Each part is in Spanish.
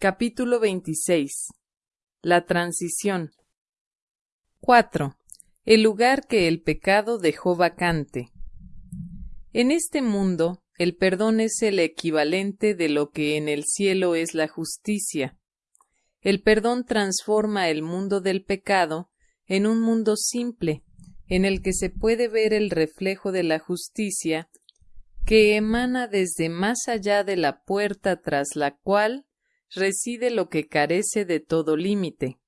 Capítulo 26 La transición 4. El lugar que el pecado dejó vacante. En este mundo, el perdón es el equivalente de lo que en el cielo es la justicia. El perdón transforma el mundo del pecado en un mundo simple, en el que se puede ver el reflejo de la justicia que emana desde más allá de la puerta tras la cual reside lo que carece de todo límite.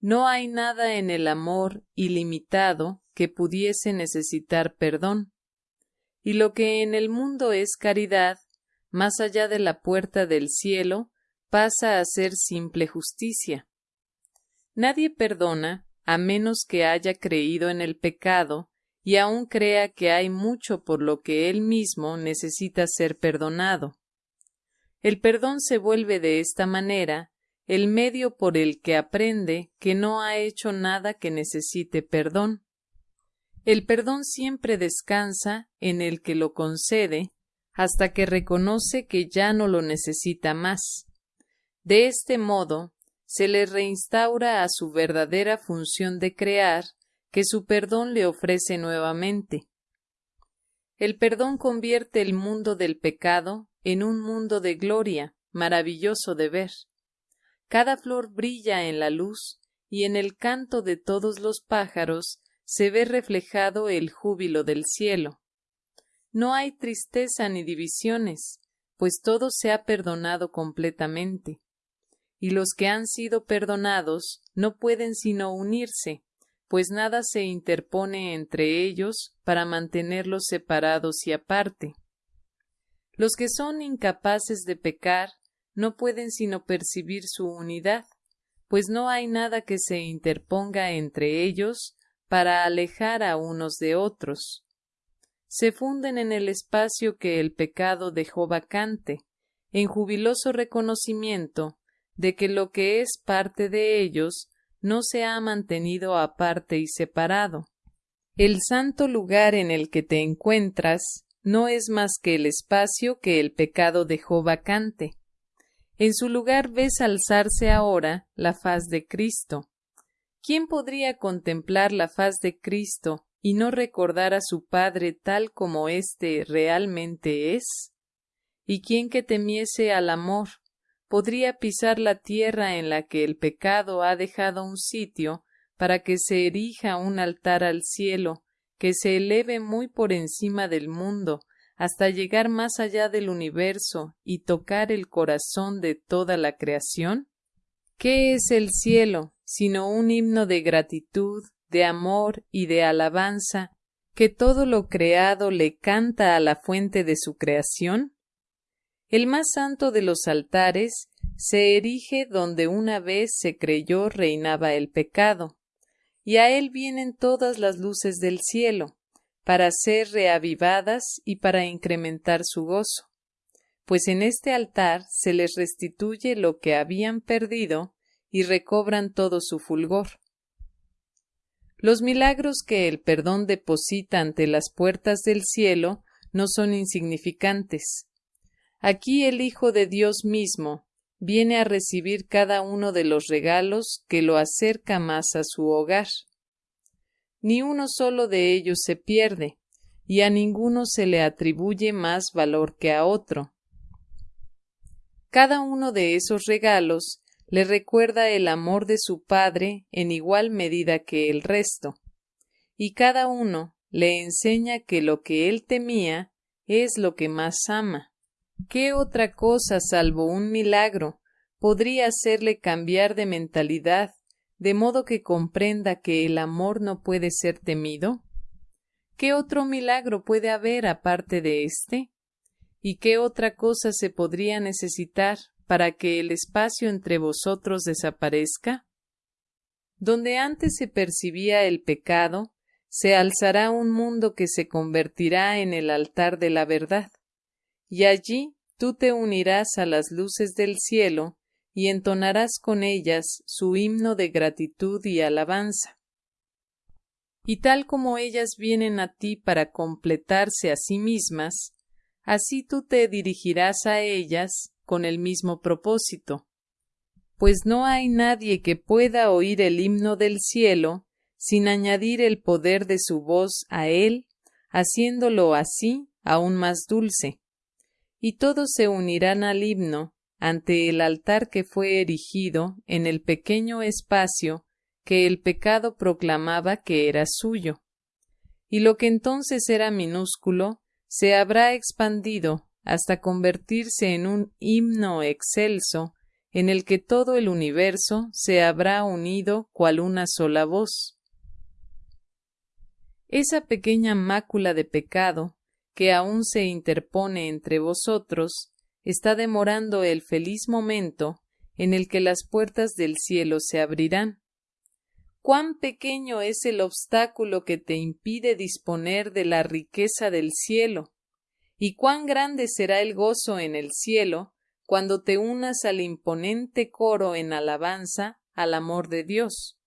No hay nada en el amor ilimitado que pudiese necesitar perdón, y lo que en el mundo es caridad, más allá de la puerta del cielo, pasa a ser simple justicia. Nadie perdona a menos que haya creído en el pecado y aun crea que hay mucho por lo que él mismo necesita ser perdonado. El perdón se vuelve de esta manera el medio por el que aprende que no ha hecho nada que necesite perdón. El perdón siempre descansa en el que lo concede hasta que reconoce que ya no lo necesita más. De este modo, se le reinstaura a su verdadera función de crear que su perdón le ofrece nuevamente. El perdón convierte el mundo del pecado en un mundo de gloria, maravilloso de ver. Cada flor brilla en la luz, y en el canto de todos los pájaros se ve reflejado el júbilo del cielo. No hay tristeza ni divisiones, pues todo se ha perdonado completamente. Y los que han sido perdonados no pueden sino unirse, pues nada se interpone entre ellos para mantenerlos separados y aparte. Los que son incapaces de pecar no pueden sino percibir su unidad, pues no hay nada que se interponga entre ellos para alejar a unos de otros. Se funden en el espacio que el pecado dejó vacante, en jubiloso reconocimiento de que lo que es parte de ellos no se ha mantenido aparte y separado. El santo lugar en el que te encuentras no es más que el espacio que el pecado dejó vacante, en su lugar ves alzarse ahora la faz de Cristo. ¿Quién podría contemplar la faz de Cristo y no recordar a su Padre tal como éste realmente es? ¿Y quién que temiese al amor podría pisar la tierra en la que el pecado ha dejado un sitio para que se erija un altar al cielo, que se eleve muy por encima del mundo, hasta llegar más allá del universo y tocar el corazón de toda la creación? ¿Qué es el cielo sino un himno de gratitud, de amor y de alabanza que todo lo creado le canta a la fuente de su creación? El más santo de los altares se erige donde una vez se creyó reinaba el pecado, y a él vienen todas las luces del cielo, para ser reavivadas y para incrementar su gozo, pues en este altar se les restituye lo que habían perdido y recobran todo su fulgor. Los milagros que el perdón deposita ante las puertas del cielo no son insignificantes. Aquí el Hijo de Dios mismo viene a recibir cada uno de los regalos que lo acerca más a su hogar ni uno solo de ellos se pierde, y a ninguno se le atribuye más valor que a otro. Cada uno de esos regalos le recuerda el amor de su Padre en igual medida que el resto, y cada uno le enseña que lo que él temía es lo que más ama. ¿Qué otra cosa salvo un milagro podría hacerle cambiar de mentalidad de modo que comprenda que el amor no puede ser temido? ¿Qué otro milagro puede haber aparte de éste? ¿Y qué otra cosa se podría necesitar para que el espacio entre vosotros desaparezca? Donde antes se percibía el pecado, se alzará un mundo que se convertirá en el altar de la verdad, y allí tú te unirás a las luces del cielo y entonarás con ellas su himno de gratitud y alabanza. Y tal como ellas vienen a ti para completarse a sí mismas, así tú te dirigirás a ellas con el mismo propósito. Pues no hay nadie que pueda oír el himno del cielo sin añadir el poder de su voz a él, haciéndolo así aún más dulce. Y todos se unirán al himno ante el altar que fue erigido en el pequeño espacio que el pecado proclamaba que era suyo. Y lo que entonces era minúsculo se habrá expandido hasta convertirse en un himno excelso en el que todo el universo se habrá unido cual una sola voz. Esa pequeña mácula de pecado que aún se interpone entre vosotros está demorando el feliz momento en el que las puertas del cielo se abrirán. Cuán pequeño es el obstáculo que te impide disponer de la riqueza del cielo, y cuán grande será el gozo en el cielo cuando te unas al imponente coro en alabanza al amor de Dios.